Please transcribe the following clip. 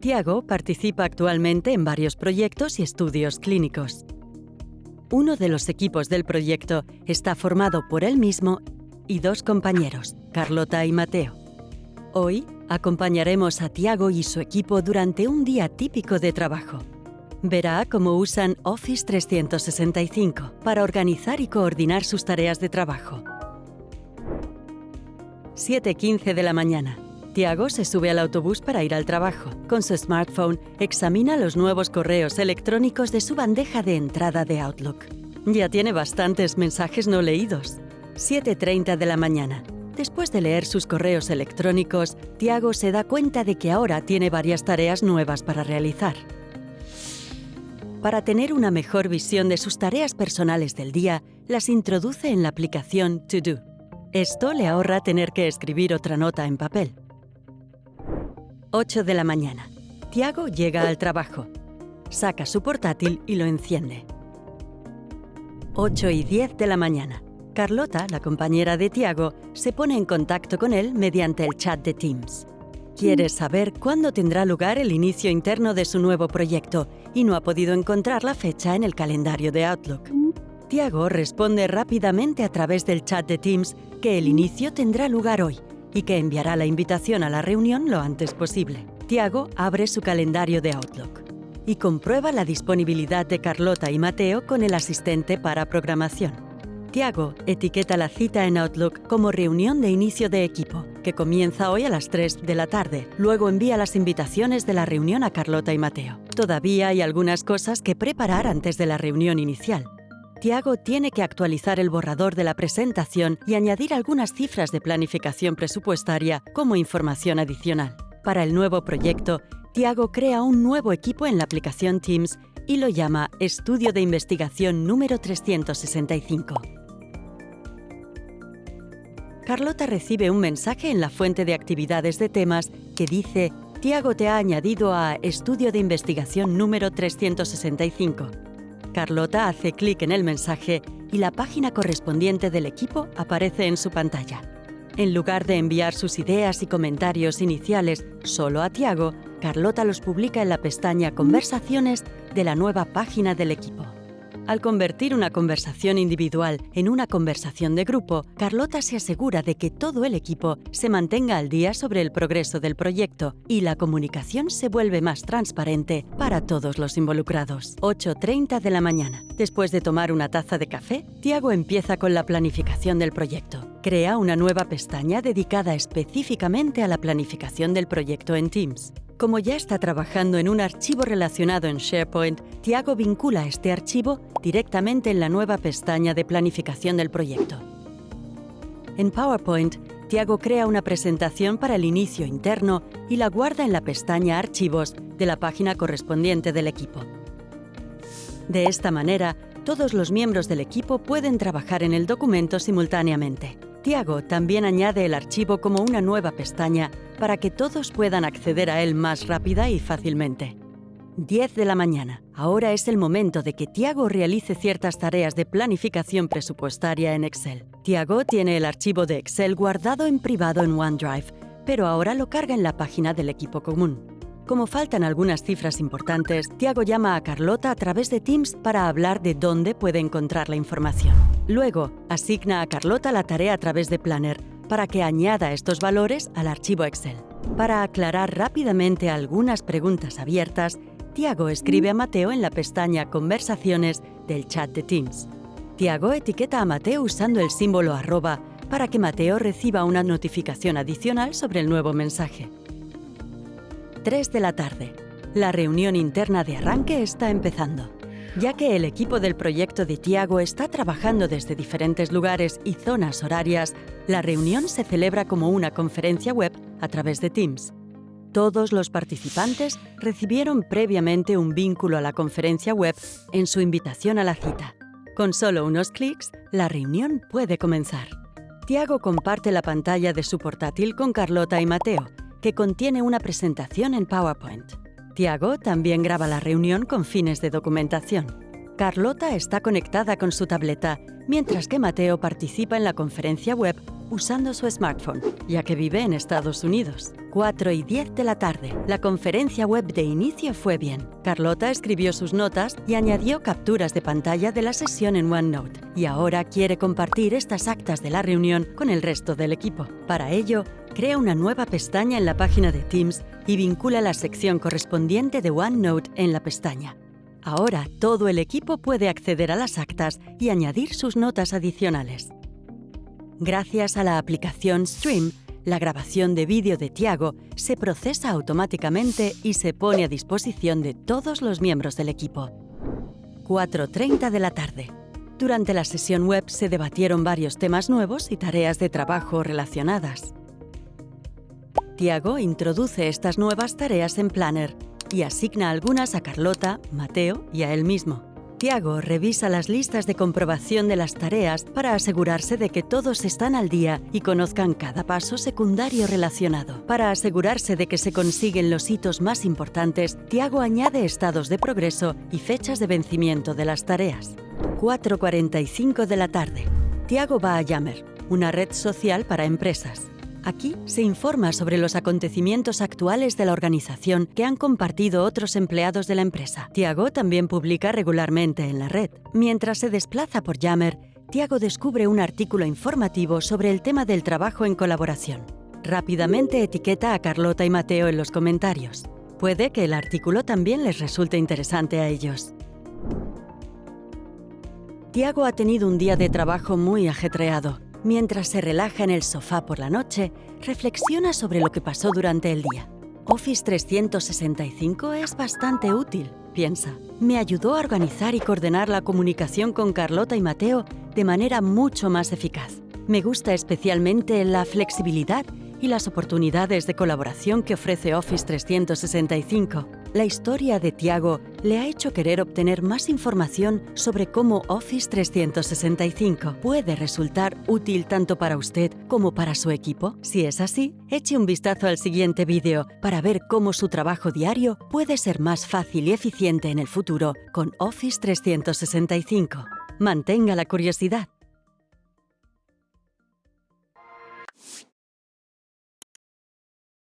Tiago participa actualmente en varios proyectos y estudios clínicos. Uno de los equipos del proyecto está formado por él mismo y dos compañeros, Carlota y Mateo. Hoy acompañaremos a Tiago y su equipo durante un día típico de trabajo. Verá cómo usan Office 365 para organizar y coordinar sus tareas de trabajo. 7.15 de la mañana. Tiago se sube al autobús para ir al trabajo. Con su smartphone, examina los nuevos correos electrónicos de su bandeja de entrada de Outlook. Ya tiene bastantes mensajes no leídos. 7.30 de la mañana. Después de leer sus correos electrónicos, Tiago se da cuenta de que ahora tiene varias tareas nuevas para realizar. Para tener una mejor visión de sus tareas personales del día, las introduce en la aplicación To Do. Esto le ahorra tener que escribir otra nota en papel. 8 de la mañana. Tiago llega al trabajo. Saca su portátil y lo enciende. 8 y 10 de la mañana. Carlota, la compañera de Tiago, se pone en contacto con él mediante el chat de Teams. Quiere saber cuándo tendrá lugar el inicio interno de su nuevo proyecto y no ha podido encontrar la fecha en el calendario de Outlook. Tiago responde rápidamente a través del chat de Teams que el inicio tendrá lugar hoy y que enviará la invitación a la reunión lo antes posible. Tiago abre su calendario de Outlook y comprueba la disponibilidad de Carlota y Mateo con el asistente para programación. Tiago etiqueta la cita en Outlook como reunión de inicio de equipo, que comienza hoy a las 3 de la tarde. Luego envía las invitaciones de la reunión a Carlota y Mateo. Todavía hay algunas cosas que preparar antes de la reunión inicial. Tiago tiene que actualizar el borrador de la presentación y añadir algunas cifras de planificación presupuestaria como información adicional. Para el nuevo proyecto, Tiago crea un nuevo equipo en la aplicación Teams y lo llama Estudio de Investigación número 365. Carlota recibe un mensaje en la fuente de actividades de temas que dice Tiago te ha añadido a Estudio de Investigación número 365. Carlota hace clic en el mensaje y la página correspondiente del equipo aparece en su pantalla. En lugar de enviar sus ideas y comentarios iniciales solo a Tiago, Carlota los publica en la pestaña Conversaciones de la nueva página del equipo. Al convertir una conversación individual en una conversación de grupo, Carlota se asegura de que todo el equipo se mantenga al día sobre el progreso del proyecto y la comunicación se vuelve más transparente para todos los involucrados. 8.30 de la mañana. Después de tomar una taza de café, Tiago empieza con la planificación del proyecto. Crea una nueva pestaña dedicada específicamente a la planificación del proyecto en Teams. Como ya está trabajando en un archivo relacionado en SharePoint, Tiago vincula este archivo directamente en la nueva pestaña de planificación del proyecto. En PowerPoint, Tiago crea una presentación para el inicio interno y la guarda en la pestaña Archivos de la página correspondiente del equipo. De esta manera, todos los miembros del equipo pueden trabajar en el documento simultáneamente. Tiago también añade el archivo como una nueva pestaña para que todos puedan acceder a él más rápida y fácilmente. 10 de la mañana. Ahora es el momento de que Tiago realice ciertas tareas de planificación presupuestaria en Excel. Tiago tiene el archivo de Excel guardado en privado en OneDrive, pero ahora lo carga en la página del equipo común. Como faltan algunas cifras importantes, Tiago llama a Carlota a través de Teams para hablar de dónde puede encontrar la información. Luego, asigna a Carlota la tarea a través de Planner para que añada estos valores al archivo Excel. Para aclarar rápidamente algunas preguntas abiertas, Tiago escribe a Mateo en la pestaña Conversaciones del chat de Teams. Tiago etiqueta a Mateo usando el símbolo arroba para que Mateo reciba una notificación adicional sobre el nuevo mensaje. 3 de la tarde. La reunión interna de arranque está empezando. Ya que el equipo del proyecto de Tiago está trabajando desde diferentes lugares y zonas horarias, la reunión se celebra como una conferencia web a través de Teams. Todos los participantes recibieron previamente un vínculo a la conferencia web en su invitación a la cita. Con solo unos clics, la reunión puede comenzar. Tiago comparte la pantalla de su portátil con Carlota y Mateo que contiene una presentación en PowerPoint. Tiago también graba la reunión con fines de documentación. Carlota está conectada con su tableta, mientras que Mateo participa en la conferencia web usando su smartphone, ya que vive en Estados Unidos. 4 y 10 de la tarde. La conferencia web de inicio fue bien. Carlota escribió sus notas y añadió capturas de pantalla de la sesión en OneNote. Y ahora quiere compartir estas actas de la reunión con el resto del equipo. Para ello, crea una nueva pestaña en la página de Teams y vincula la sección correspondiente de OneNote en la pestaña. Ahora todo el equipo puede acceder a las actas y añadir sus notas adicionales. Gracias a la aplicación Stream, la grabación de vídeo de Tiago se procesa automáticamente y se pone a disposición de todos los miembros del equipo. 4.30 de la tarde. Durante la sesión web se debatieron varios temas nuevos y tareas de trabajo relacionadas. Tiago introduce estas nuevas tareas en Planner y asigna algunas a Carlota, Mateo y a él mismo. Tiago revisa las listas de comprobación de las tareas para asegurarse de que todos están al día y conozcan cada paso secundario relacionado. Para asegurarse de que se consiguen los hitos más importantes, Tiago añade estados de progreso y fechas de vencimiento de las tareas. 4.45 de la tarde. Tiago va a Yammer, una red social para empresas. Aquí se informa sobre los acontecimientos actuales de la organización que han compartido otros empleados de la empresa. Tiago también publica regularmente en la red. Mientras se desplaza por Yammer, Tiago descubre un artículo informativo sobre el tema del trabajo en colaboración. Rápidamente etiqueta a Carlota y Mateo en los comentarios. Puede que el artículo también les resulte interesante a ellos. Tiago ha tenido un día de trabajo muy ajetreado. Mientras se relaja en el sofá por la noche, reflexiona sobre lo que pasó durante el día. Office 365 es bastante útil, piensa. Me ayudó a organizar y coordinar la comunicación con Carlota y Mateo de manera mucho más eficaz. Me gusta especialmente la flexibilidad y las oportunidades de colaboración que ofrece Office 365. La historia de Tiago le ha hecho querer obtener más información sobre cómo Office 365 puede resultar útil tanto para usted como para su equipo. Si es así, eche un vistazo al siguiente vídeo para ver cómo su trabajo diario puede ser más fácil y eficiente en el futuro con Office 365. Mantenga la curiosidad.